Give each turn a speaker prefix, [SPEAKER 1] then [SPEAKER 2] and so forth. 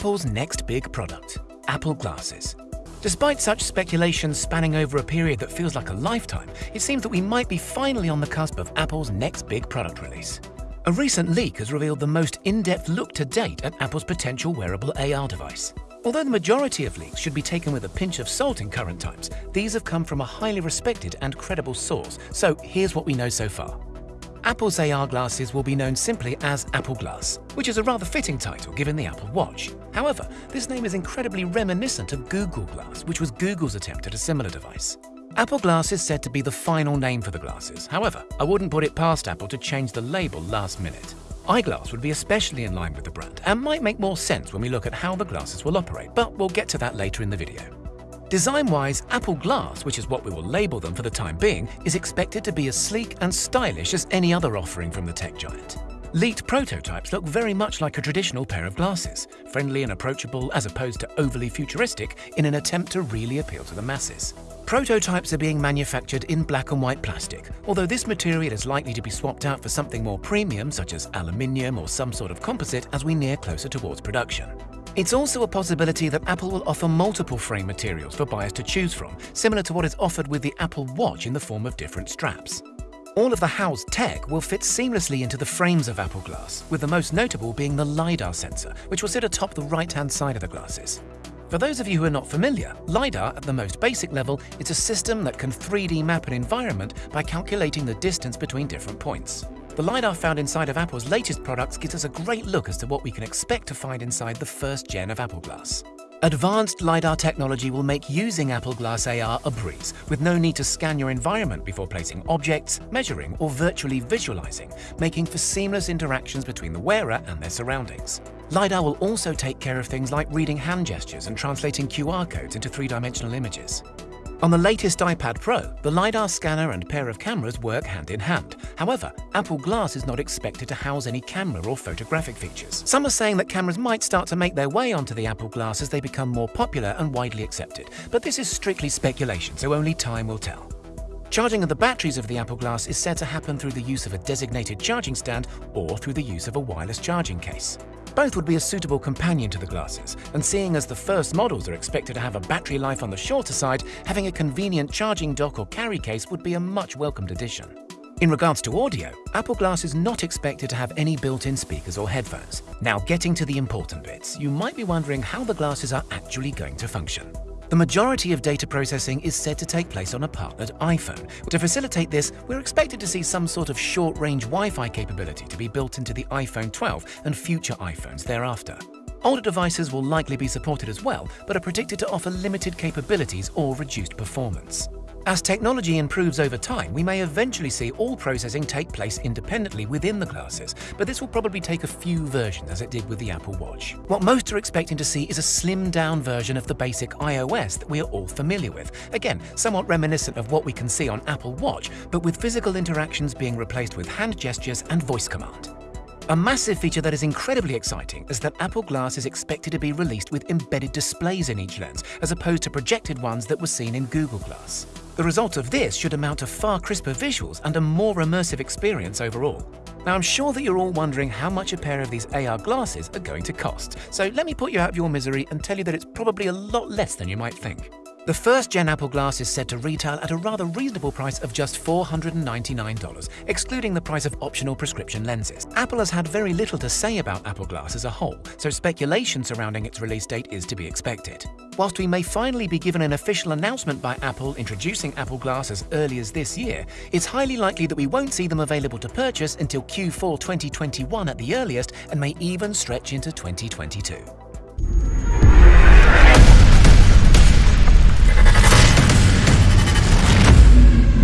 [SPEAKER 1] Apple's next big product, Apple Glasses. Despite such speculation spanning over a period that feels like a lifetime, it seems that we might be finally on the cusp of Apple's next big product release. A recent leak has revealed the most in-depth look to date at Apple's potential wearable AR device. Although the majority of leaks should be taken with a pinch of salt in current times, these have come from a highly respected and credible source, so here's what we know so far. Apple's AR glasses will be known simply as Apple Glass, which is a rather fitting title given the Apple Watch. However, this name is incredibly reminiscent of Google Glass, which was Google's attempt at a similar device. Apple Glass is said to be the final name for the glasses. However, I wouldn't put it past Apple to change the label last minute. iGlass would be especially in line with the brand and might make more sense when we look at how the glasses will operate, but we'll get to that later in the video. Design-wise, Apple Glass, which is what we will label them for the time being, is expected to be as sleek and stylish as any other offering from the tech giant. Leaked prototypes look very much like a traditional pair of glasses, friendly and approachable as opposed to overly futuristic in an attempt to really appeal to the masses. Prototypes are being manufactured in black and white plastic, although this material is likely to be swapped out for something more premium such as aluminium or some sort of composite as we near closer towards production. It's also a possibility that Apple will offer multiple frame materials for buyers to choose from, similar to what is offered with the Apple Watch in the form of different straps. All of the housed tech will fit seamlessly into the frames of Apple Glass, with the most notable being the LiDAR sensor, which will sit atop the right-hand side of the glasses. For those of you who are not familiar, LiDAR at the most basic level is a system that can 3D map an environment by calculating the distance between different points. The LiDAR found inside of Apple's latest products gives us a great look as to what we can expect to find inside the first gen of Apple Glass. Advanced LiDAR technology will make using Apple Glass AR a breeze, with no need to scan your environment before placing objects, measuring, or virtually visualizing, making for seamless interactions between the wearer and their surroundings. LiDAR will also take care of things like reading hand gestures and translating QR codes into three-dimensional images. On the latest iPad Pro, the LiDAR scanner and pair of cameras work hand in hand. However, Apple Glass is not expected to house any camera or photographic features. Some are saying that cameras might start to make their way onto the Apple Glass as they become more popular and widely accepted, but this is strictly speculation, so only time will tell. Charging of the batteries of the Apple Glass is said to happen through the use of a designated charging stand or through the use of a wireless charging case. Both would be a suitable companion to the glasses, and seeing as the first models are expected to have a battery life on the shorter side, having a convenient charging dock or carry case would be a much welcomed addition. In regards to audio, Apple Glass is not expected to have any built-in speakers or headphones. Now getting to the important bits, you might be wondering how the glasses are actually going to function. The majority of data processing is said to take place on a partnered iPhone. To facilitate this, we're expected to see some sort of short-range Wi-Fi capability to be built into the iPhone 12 and future iPhones thereafter. Older devices will likely be supported as well, but are predicted to offer limited capabilities or reduced performance. As technology improves over time, we may eventually see all processing take place independently within the glasses, but this will probably take a few versions as it did with the Apple Watch. What most are expecting to see is a slimmed-down version of the basic iOS that we are all familiar with. Again, somewhat reminiscent of what we can see on Apple Watch, but with physical interactions being replaced with hand gestures and voice command. A massive feature that is incredibly exciting is that Apple Glass is expected to be released with embedded displays in each lens, as opposed to projected ones that were seen in Google Glass. The result of this should amount to far crisper visuals and a more immersive experience overall. Now I'm sure that you're all wondering how much a pair of these AR glasses are going to cost, so let me put you out of your misery and tell you that it's probably a lot less than you might think. The first gen Apple Glass is set to retail at a rather reasonable price of just $499, excluding the price of optional prescription lenses. Apple has had very little to say about Apple Glass as a whole, so speculation surrounding its release date is to be expected. Whilst we may finally be given an official announcement by Apple introducing Apple Glass as early as this year, it's highly likely that we won't see them available to purchase until Q4 2021 at the earliest and may even stretch into 2022.